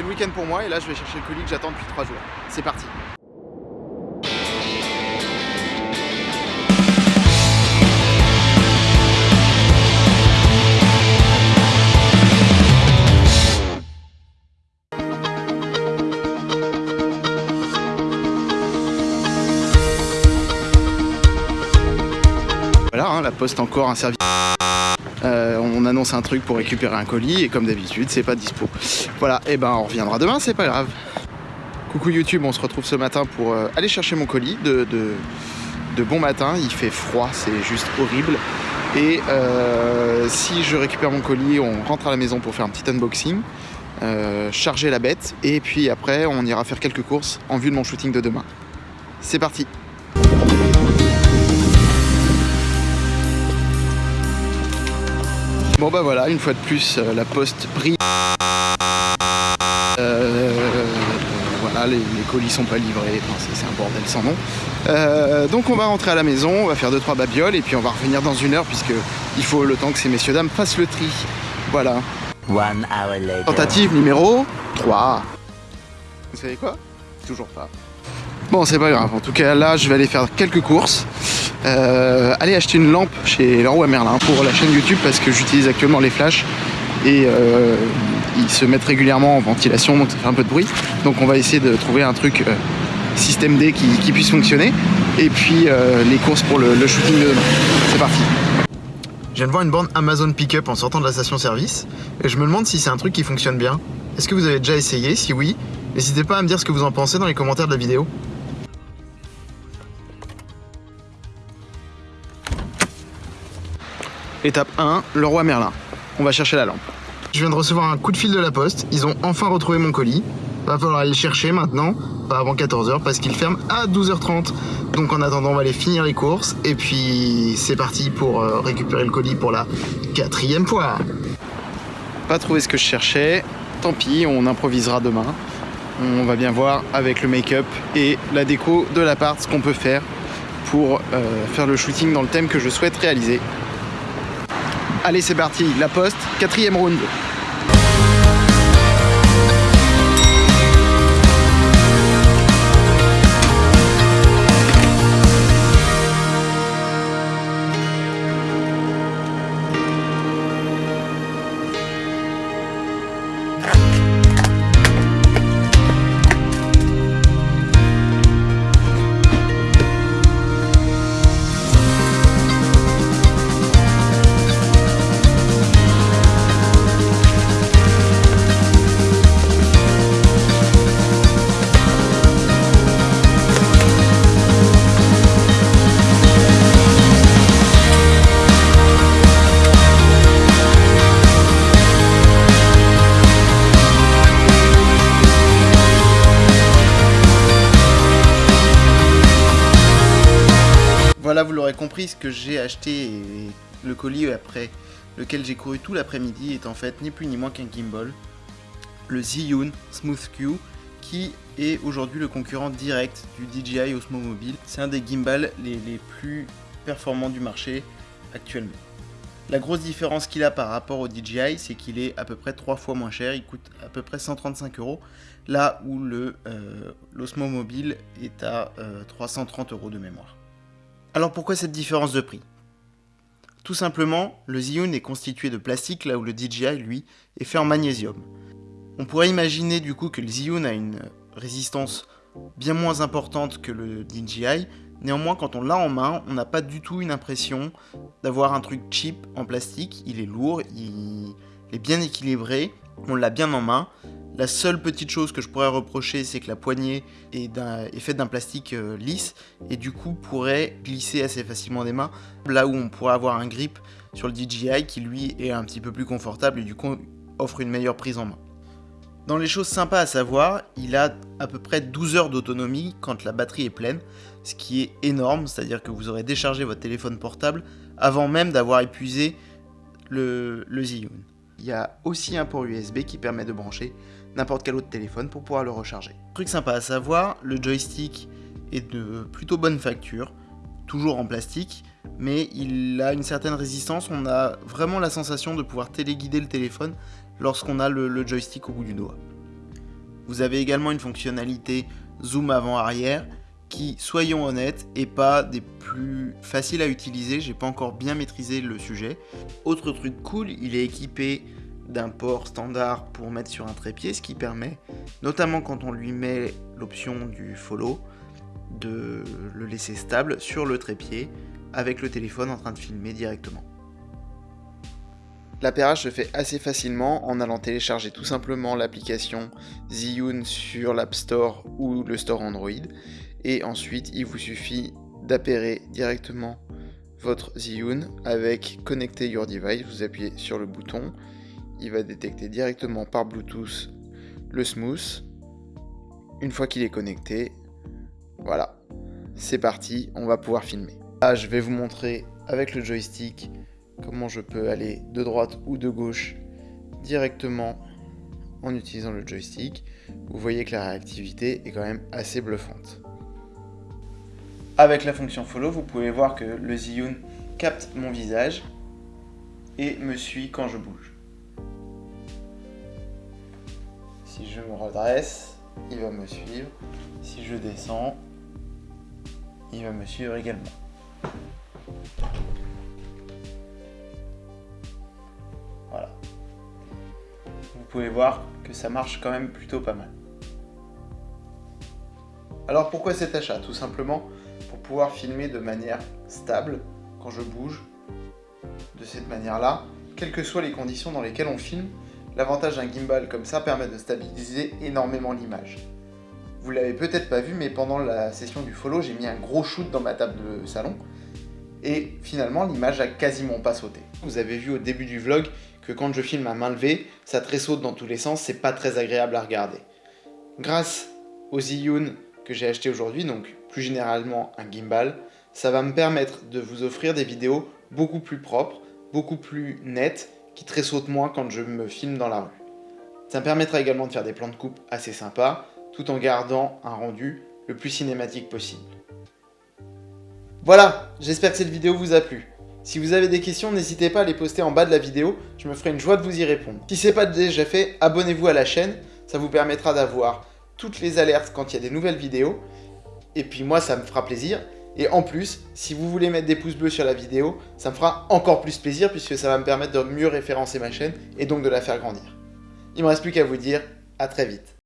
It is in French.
Le week-end pour moi et là je vais chercher le colis que j'attends depuis 3 jours. C'est parti Voilà, hein, la poste encore un service. Euh, on annonce un truc pour récupérer un colis et comme d'habitude c'est pas dispo. Voilà, et ben on reviendra demain, c'est pas grave. Coucou YouTube, on se retrouve ce matin pour euh, aller chercher mon colis de, bon matin. Il fait froid, c'est juste horrible. Et euh, si je récupère mon colis, on rentre à la maison pour faire un petit unboxing, charger la bête et puis après on ira faire quelques courses en vue de mon shooting de demain. C'est parti Bon bah voilà, une fois de plus, euh, la poste brille. Euh, voilà, les, les, colis sont pas livrés, enfin, c'est un bordel sans nom. Euh, donc on va rentrer à la maison, on va faire 2-3 babioles et puis on va revenir dans une heure puisque il faut le temps que ces messieurs dames fassent le tri. Voilà. One hour later. Tentative numéro 3. Vous savez quoi? Toujours pas. Bon, c'est pas grave. En tout cas, là, je vais aller faire quelques courses. Euh, aller acheter une lampe chez Leroy Merlin pour la chaîne YouTube parce que j'utilise actuellement les flashs et euh, ils se mettent régulièrement en ventilation donc ça fait un peu de bruit. Donc on va essayer de trouver un truc euh, système D qui, puisse fonctionner et puis les courses pour le, le shooting de demain. C'est parti. Je viens de voir une borne Amazon Pickup en sortant de la station service et je me demande si c'est un truc qui fonctionne bien. Est-ce que vous avez déjà essayé? Si oui, n'hésitez pas à me dire ce que vous en pensez dans les commentaires de la vidéo. Étape 1, le roi Merlin. On va chercher la lampe. Je viens de recevoir un coup de fil de la poste. Ils ont enfin retrouvé mon colis. Va falloir aller le chercher maintenant, pas avant 14h parce qu'il ferme à 12h30. Donc en attendant, on va aller finir les courses. Et puis c'est parti pour euh, récupérer le colis pour la quatrième fois. Pas trouvé ce que je cherchais. Tant pis, on improvisera demain. On va bien voir avec le make-up et la déco de l'appart ce qu'on peut faire pour euh, faire le shooting dans le thème que je souhaite réaliser. Allez, c'est parti, la poste, quatrième round. Que j'ai acheté et le colis après lequel j'ai couru tout l'après-midi est en fait ni plus ni moins qu'un gimbal, le Zhiyun Smooth Q, qui est aujourd'hui le concurrent direct du DJI Osmo Mobile. C'est un des gimbals les, les plus performants du marché actuellement. La grosse différence qu'il a par rapport au DJI, c'est qu'il est à peu près 3 fois moins cher, il coûte à peu près 135 euros, là où le euh, l'Osmo Mobile est à euh, 330 euros de mémoire. Alors pourquoi cette différence de prix? Tout simplement, le Zhiyun est constitué de plastique là où le DJI, lui, est fait en magnésium. On pourrait imaginer du coup que le Zhiyun a une résistance bien moins importante que le DJI, néanmoins quand on l'a en main, on n'a pas du tout une impression d'avoir un truc cheap en plastique, il est lourd, il est bien équilibré, on l'a bien en main, la seule petite chose que je pourrais reprocher, c'est que la poignée est, faite d'un plastique euh, lisse et du coup pourrait glisser assez facilement des mains. Là où on pourrait avoir un grip sur le DJI qui lui est un petit peu plus confortable et du coup offre une meilleure prise en main. Dans les choses sympas à savoir, il a à peu près 12 heures d'autonomie quand la batterie est pleine, ce qui est énorme, c'est-à-dire que vous aurez déchargé votre téléphone portable avant même d'avoir épuisé le, le Zhiyun. Il y a aussi un port USB qui permet de brancher n'importe quel autre téléphone pour pouvoir le recharger. Truc sympa à savoir, le joystick est de plutôt bonne facture, toujours en plastique, mais il a une certaine résistance, on a vraiment la sensation de pouvoir téléguider le téléphone lorsqu'on a le, le, joystick au bout du doigt. Vous avez également une fonctionnalité zoom avant-arrière qui, soyons honnêtes, est pas des plus faciles à utiliser. J'ai pas encore bien maîtrisé le sujet. Autre truc cool, il est équipé d'un port standard pour mettre sur un trépied, ce qui permet, notamment quand on lui met l'option du follow, de le laisser stable sur le trépied avec le téléphone en train de filmer directement. L'appairage se fait assez facilement en allant télécharger tout simplement l'application Zhiyun sur l'App Store ou le Store Android. Et ensuite, il vous suffit d'appairer directement votre Zhiyun avec Connecter Your Device. Vous appuyez sur le bouton, il va détecter directement par Bluetooth le smooth. Une fois qu'il est connecté, voilà, c'est parti, on va pouvoir filmer. Là, je vais vous montrer avec le joystick comment je peux aller de droite ou de gauche directement en utilisant le joystick. Vous voyez que la réactivité est quand même assez bluffante. Avec la fonction follow, vous pouvez voir que le Zhiyun capte mon visage et me suit quand je bouge. Si je me redresse, il va me suivre. Si je descends, il va me suivre également. Voilà. Vous pouvez voir que ça marche quand même plutôt pas mal. Alors pourquoi cet achat? Tout simplement pour pouvoir filmer de manière stable quand je bouge de cette manière-là, quelles que soient les conditions dans lesquelles on filme, l'avantage d'un gimbal comme ça permet de stabiliser énormément l'image. Vous l'avez peut-être pas vu, mais pendant la session du follow, j'ai mis un gros shoot dans ma table de salon. Et finalement, l'image a quasiment pas sauté. Vous avez vu au début du vlog que quand je filme à main levée, ça tressaute dans tous les sens, c'est pas très agréable à regarder. Grâce au Zhiyun que j'ai acheté aujourd'hui, donc plus généralement un gimbal, ça va me permettre de vous offrir des vidéos beaucoup plus propres, beaucoup plus nettes, qui tressautent moins quand je me filme dans la rue. Ça me permettra également de faire des plans de coupe assez sympas, tout en gardant un rendu le plus cinématique possible. Voilà, j'espère que cette vidéo vous a plu. Si vous avez des questions, n'hésitez pas à les poster en bas de la vidéo, je me ferai une joie de vous y répondre. Si ce n'est pas déjà fait, abonnez-vous à la chaîne, ça vous permettra d'avoir toutes les alertes quand il y a des nouvelles vidéos. Et puis moi, ça me fera plaisir. Et en plus, si vous voulez mettre des pouces bleus sur la vidéo, ça me fera encore plus plaisir puisque ça va me permettre de mieux référencer ma chaîne et donc de la faire grandir. Il ne me reste plus qu'à vous dire à très vite.